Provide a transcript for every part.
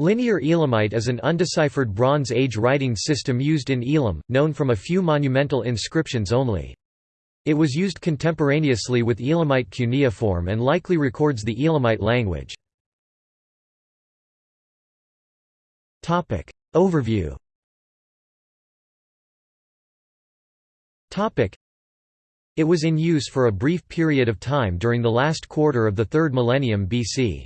Linear Elamite is an undeciphered Bronze Age writing system used in Elam, known from a few monumental inscriptions only. It was used contemporaneously with Elamite cuneiform and likely records the Elamite language. Overview It was in use for a brief period of time during the last quarter of the 3rd millennium BC.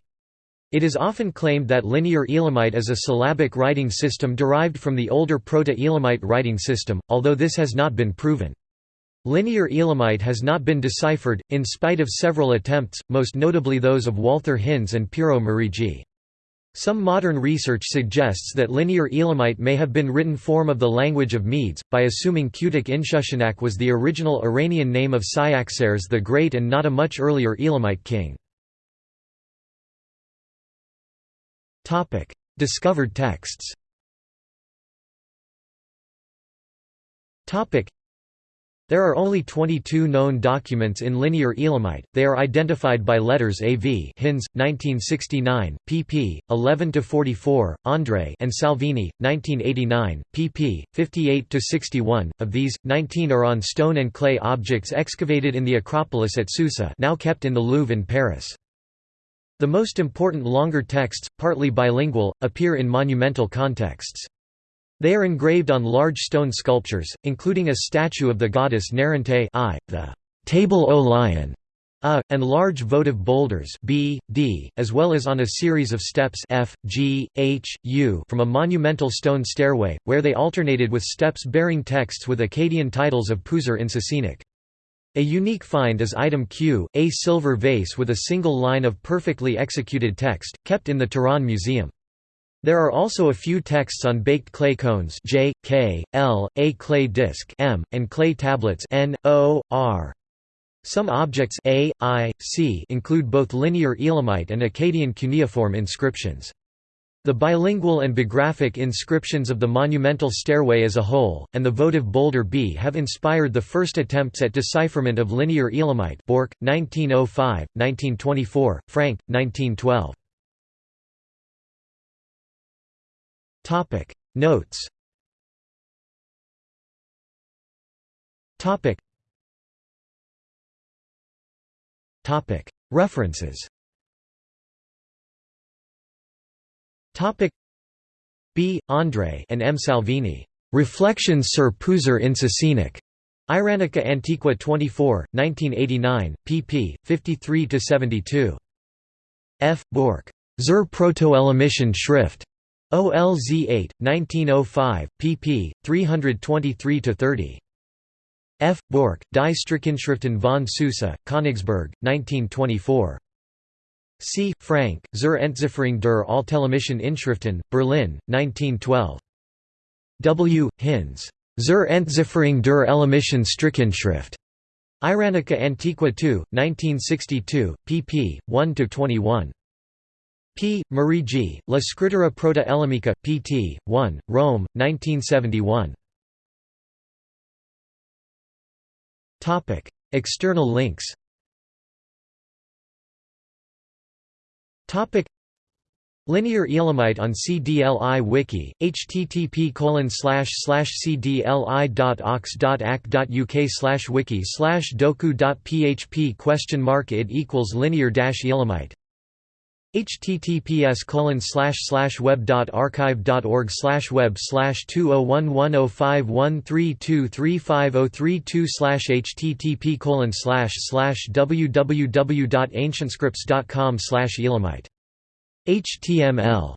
It is often claimed that Linear Elamite is a syllabic writing system derived from the older Proto-Elamite writing system, although this has not been proven. Linear Elamite has not been deciphered, in spite of several attempts, most notably those of Walther Hinz and Piero Meriggi. Some modern research suggests that Linear Elamite may have been written form of the language of Medes, by assuming Kutik Inshushinak was the original Iranian name of Cyaxares the Great and not a much earlier Elamite king. Discovered texts There are only 22 known documents in Linear Elamite, they are identified by letters AV Hinz, 1969, pp. 11–44, André and Salvini, 1989, pp. 58–61, of these, 19 are on stone and clay objects excavated in the Acropolis at Susa now kept in the Louvre in Paris. The most important longer texts, partly bilingual, appear in monumental contexts. They are engraved on large stone sculptures, including a statue of the goddess Narundi I, the table o lion, a, and large votive boulders B, D, as well as on a series of steps F, G, H, U from a monumental stone stairway, where they alternated with steps bearing texts with Akkadian titles of Puzur-Inshushinak. A unique find is item Q, a silver vase with a single line of perfectly executed text, kept in the Tehran Museum. There are also a few texts on baked clay cones J, K, L, A clay disc M, and clay tablets N, O, R. Some objects A, I, C include both linear Elamite and Akkadian cuneiform inscriptions. The bilingual and bigraphic inscriptions of the monumental stairway as a whole, and the votive boulder B have inspired the first attempts at decipherment of Linear Elamite Bork, 1905, 1924, Frank, 1912. Notes References B. André and M. Salvini. Reflections sur Puzur-Inshushinak. Iranica Antiqua 24, 1989, pp. 53–72. F. Bork. Zur Protoelamischen Schrift. OLZ 8, 1905, pp. 323–30. F. Bork, Die Strichinschriften von Susa, Königsberg, 1924. C. Frank, Zur Entzifferung der Altelamischen Inschriften, Berlin, 1912. W. Hinz. Zur Entzifferung der Elamischen Strichinschrift. Iranica Antiqua 2, 1962, pp. 1–21. P. Meriggi, La Scrittura Proto-Elamica, pt. 1, Rome, 1971. External links Topic. Linear Elamite on CDLI Wiki, http cdli.ox.ac.uk slash wiki slash doku.php question mark it equals linear dash Elamite https colon slash slash web dot archive dot org slash web slash two oh one one oh five one three two three five oh three two slash http colon slash slash www dot ancientscripts dot com slash elamite. Html